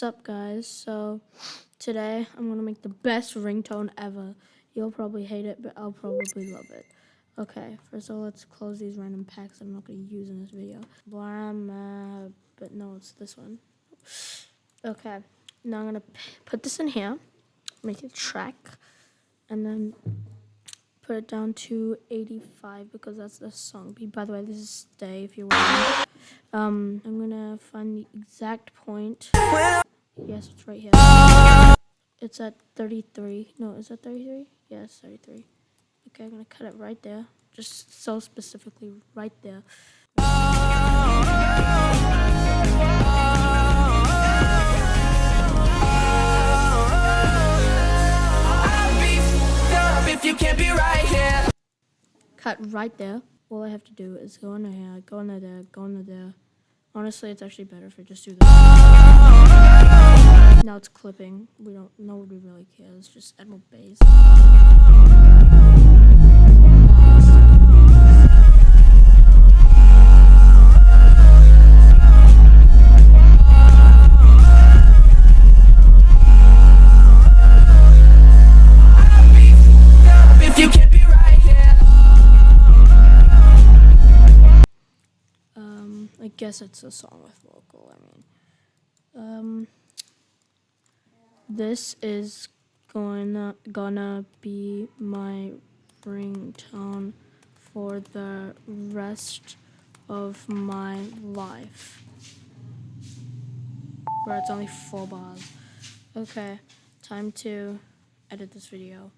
Sup guys, so today I'm gonna make the best ringtone ever. You'll probably hate it, but I'll probably love it. Okay, first of all, let's close these random packs that I'm not gonna use in this video. Blah, but no, it's this one. Okay, now I'm gonna put this in here, make it track, and then put it down to 85 because that's the song. By the way, this is Stay if you're wondering. Um, I'm gonna find the exact point. Yes, it's right here. It's at 33. No, is that 33? Yes, 33. Okay, I'm gonna cut it right there. Just so specifically right there. Cut right there. All I have to do is go under here, go under there, go under there. Honestly, it's actually better if I just do that. Now it's clipping. We don't, nobody really cares. Just add more bass. Guess it's a song with vocal. I mean, um, this is gonna gonna be my ringtone for the rest of my life. Bro, it's only four bars. Okay, time to edit this video.